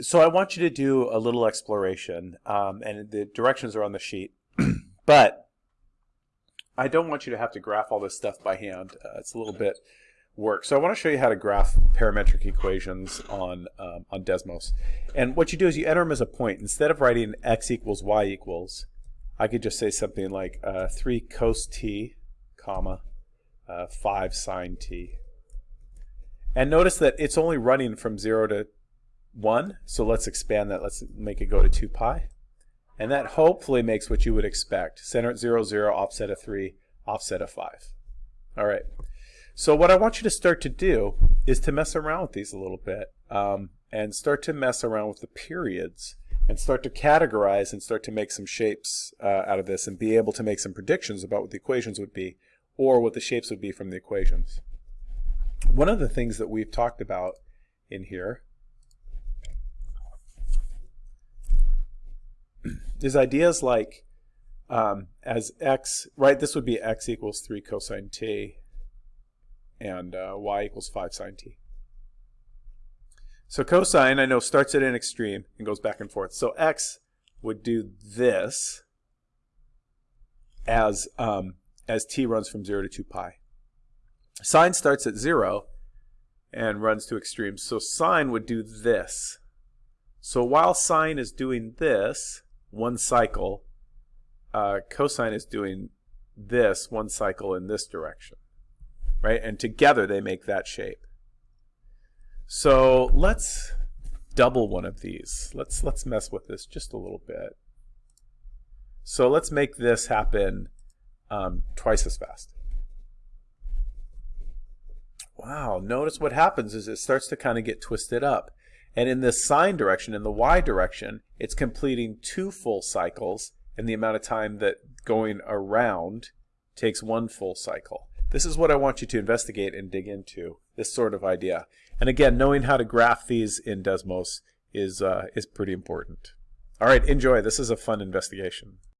so I want you to do a little exploration, um, and the directions are on the sheet. but I don't want you to have to graph all this stuff by hand. Uh, it's a little bit work. So I want to show you how to graph parametric equations on um, on Desmos. And what you do is you enter them as a point. Instead of writing x equals y equals, I could just say something like uh, 3 cos t, comma, uh, 5 sine t. And notice that it's only running from 0 to 1, so let's expand that. Let's make it go to 2 pi. And that hopefully makes what you would expect. Center at 0, 0, offset of 3, offset of 5. All right. So what I want you to start to do is to mess around with these a little bit um, and start to mess around with the periods and start to categorize and start to make some shapes uh, out of this and be able to make some predictions about what the equations would be or what the shapes would be from the equations. One of the things that we've talked about in here is ideas like um, as x, right, this would be x equals 3 cosine t and uh, y equals 5 sine t. So cosine, I know, starts at an extreme and goes back and forth. So x would do this as, um, as t runs from 0 to 2 pi. Sine starts at 0 and runs to extremes. So sine would do this. So while sine is doing this, one cycle, uh, cosine is doing this one cycle in this direction, right? And together they make that shape. So let's double one of these. Let's let's mess with this just a little bit. So let's make this happen um, twice as fast. Wow, notice what happens is it starts to kind of get twisted up. And in the sine direction, in the y direction, it's completing two full cycles in the amount of time that going around takes one full cycle. This is what I want you to investigate and dig into, this sort of idea. And again, knowing how to graph these in Desmos is, uh, is pretty important. All right, enjoy. This is a fun investigation.